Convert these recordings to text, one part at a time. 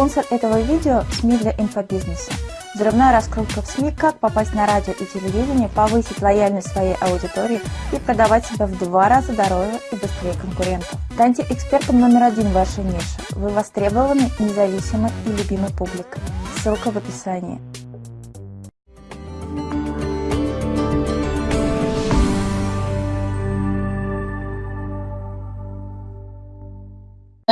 Спонсор этого видео – СМИ для инфобизнеса. Взрывная раскрутка в СМИ, как попасть на радио и телевидение, повысить лояльность своей аудитории и продавать себя в два раза дороже и быстрее конкурентов. Станьте экспертом номер один в вашей нише. Вы востребованы, независимы и любимой публикой. Ссылка в описании.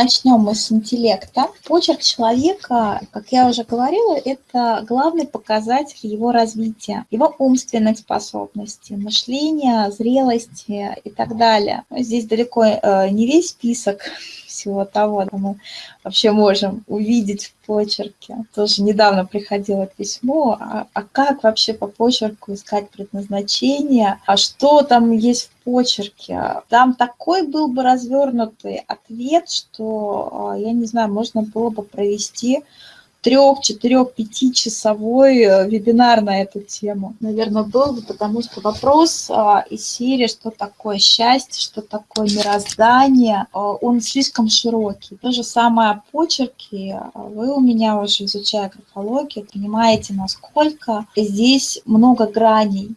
Начнем мы с интеллекта. Почерк человека, как я уже говорила, это главный показатель его развития, его умственных способностей, мышления, зрелости и так далее. Здесь далеко э, не весь список всего того, что мы вообще можем увидеть в почерке. Тоже недавно приходило письмо, а, а как вообще по почерку искать предназначение, а что там есть в почерке. Там такой был бы развернутый ответ, что, а, я не знаю, можно было бы провести трех, четырех, пятичасовой э, вебинар на эту тему. Наверное, был бы, потому что вопрос а, из серии «Что такое счастье?», «Что такое мироздание?», а, он слишком широкий. То же самое о почерке. Вы у меня уже, изучая графологию, понимаете, насколько здесь много граней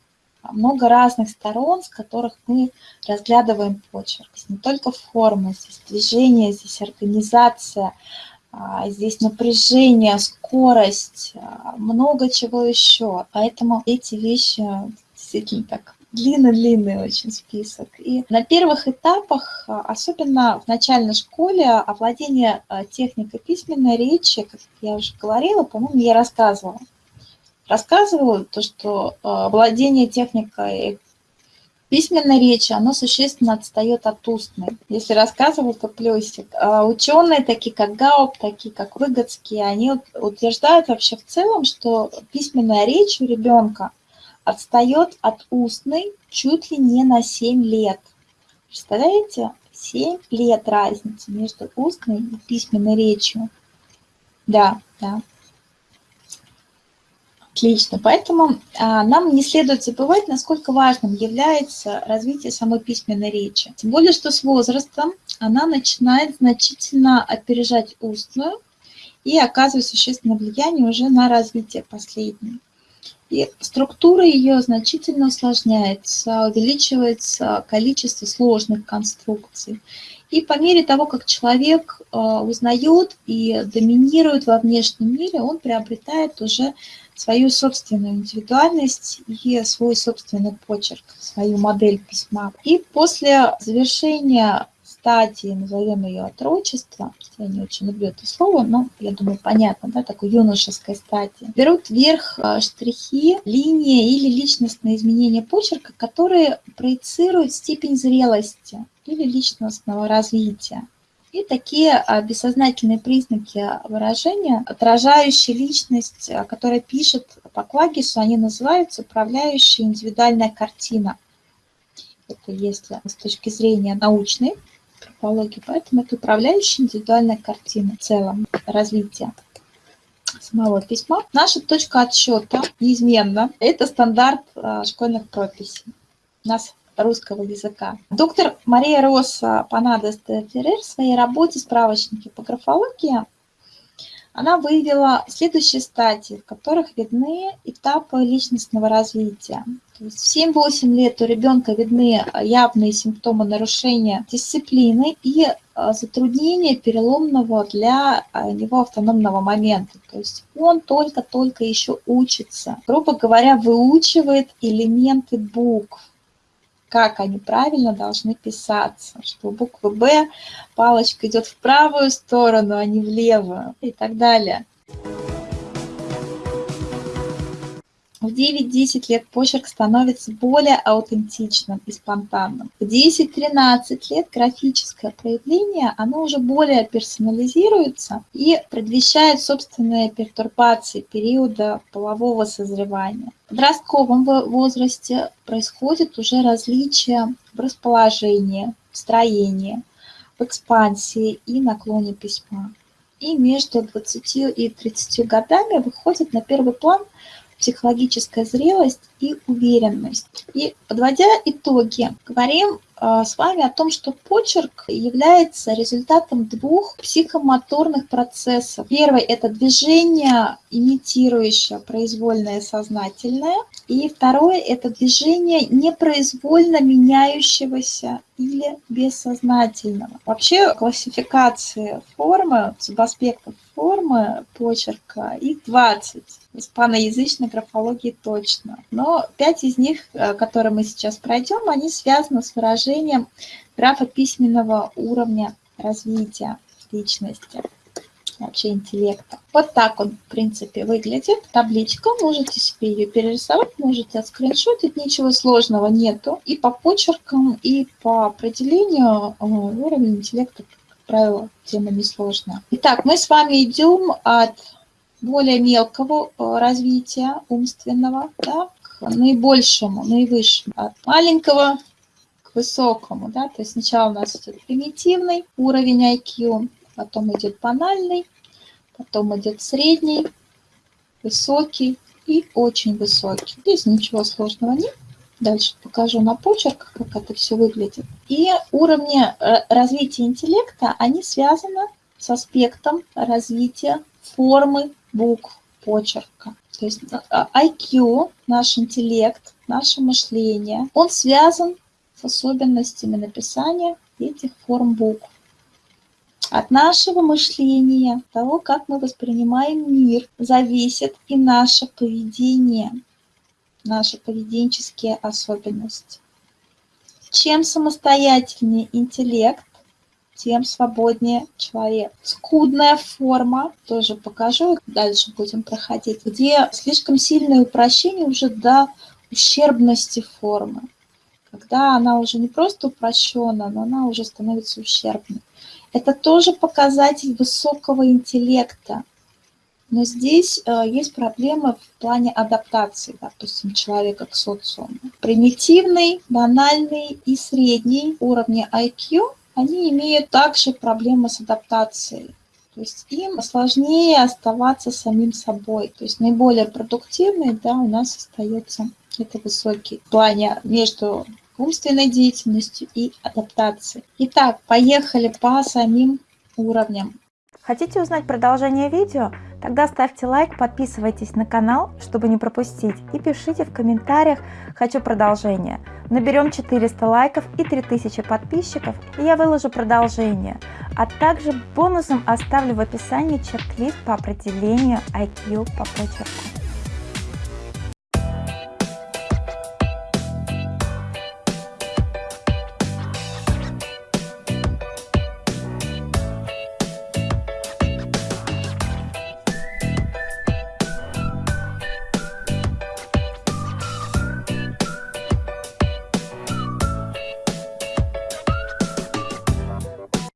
много разных сторон, с которых мы разглядываем почерк. Не только форма, здесь движение, здесь организация, а, здесь напряжение, скорость, а, много чего еще. Поэтому эти вещи действительно так длинный-длинный очень список. И на первых этапах, а, особенно в начальной школе, овладение техникой письменной речи, как я уже говорила, по-моему, я рассказывала. Рассказывала то, что владение техникой письменной речи, оно существенно отстает от устной. Если рассказывать, то плюсик. А ученые, такие как Гауп, такие как Выгодский, они утверждают вообще в целом, что письменная речь у ребенка отстает от устной чуть ли не на 7 лет. Представляете? 7 лет разницы между устной и письменной речью. Да, да. Отлично. Поэтому а, нам не следует забывать, насколько важным является развитие самой письменной речи. Тем более, что с возрастом она начинает значительно опережать устную и оказывает существенное влияние уже на развитие последней. И структура ее значительно усложняется, увеличивается количество сложных конструкций. И по мере того, как человек а, узнает и доминирует во внешнем мире, он приобретает уже свою собственную индивидуальность и свой собственный почерк, свою модель письма. И после завершения стадии, назовем ее отрочество, я не очень люблю это слово, но, я думаю, понятно, да, такой юношеской стадии, берут вверх а, штрихи, линии или личностные изменения почерка, которые проецируют степень зрелости или личностного развития. И такие а, бессознательные признаки выражения, отражающие личность, а, которая пишет по Клагису, они называются управляющая индивидуальная картина. Это если с точки зрения научной антропологии, поэтому это управляющая индивидуальная картина в целом развития самого письма. Наша точка отсчета неизменно – это стандарт а, школьных прописей. У нас русского языка. Доктор Мария Роса Панадес де в своей работе «Справочники по графологии» она выявила следующие стадии, в которых видны этапы личностного развития. То есть в 7-8 лет у ребенка видны явные симптомы нарушения дисциплины и а, затруднения переломного для а, него автономного момента. То есть он только-только еще учится, грубо говоря, выучивает элементы букв как они правильно должны писаться, что у буквы «Б» палочка идет в правую сторону, а не в левую и так далее. В 9-10 лет почерк становится более аутентичным и спонтанным. В 10-13 лет графическое проявление, оно уже более персонализируется и предвещает собственные пертурбации периода полового созревания. В подростковом возрасте происходит уже различие в расположении, в строении, в экспансии и наклоне письма. И между 20 и 30 годами выходит на первый план психологическая зрелость и уверенность. И подводя итоги, говорим э, с вами о том, что почерк является результатом двух психомоторных процессов. Первый – это движение, имитирующее произвольное сознательное, и второе – это движение непроизвольно меняющегося или бессознательного. Вообще классификации формы, субаспектов формы почерка, их 20 в испаноязычной графологии точно. Но пять из них, э, которые мы сейчас пройдем, они связаны с выражением графа письменного уровня развития личности вообще интеллекта. Вот так он, в принципе, выглядит. Табличка, можете себе ее перерисовать, можете отскриншотить, ничего сложного нету. И по почеркам, и по определению э, уровень интеллекта, правило, тема несложная. Итак, мы с вами идем от более мелкого э, развития умственного да, к наибольшему, наивысшему, от маленького к высокому. Да, то есть сначала у нас идет примитивный уровень IQ, потом идет банальный, потом идет средний, высокий и очень высокий. Здесь ничего сложного нет. Дальше покажу на почерках, как это все выглядит. И уровни э, развития интеллекта, они связаны с аспектом развития формы букв почерка. То есть IQ, э, наш интеллект, наше мышление, он связан с особенностями написания этих форм букв. От нашего мышления, того, как мы воспринимаем мир, зависит и наше поведение, наши поведенческие особенности. Чем самостоятельнее интеллект, тем свободнее человек. Скудная форма, тоже покажу, дальше будем проходить, где слишком сильное упрощение уже до ущербности формы. Когда она уже не просто упрощена, но она уже становится ущербной. Это тоже показатель высокого интеллекта. Но здесь э, есть проблемы в плане адаптации, допустим, человека к социуму. Примитивный, банальный и средний уровни IQ, они имеют также проблемы с адаптацией. То есть им сложнее оставаться самим собой. То есть наиболее продуктивный, да, у нас остается это высокий плане между умственной деятельностью и адаптацией. Итак, поехали по самим уровням. Хотите узнать продолжение видео? Тогда ставьте лайк, подписывайтесь на канал, чтобы не пропустить, и пишите в комментариях «Хочу продолжение». Наберем 400 лайков и 3000 подписчиков, и я выложу продолжение. А также бонусом оставлю в описании чек-лист по определению IQ по почерку.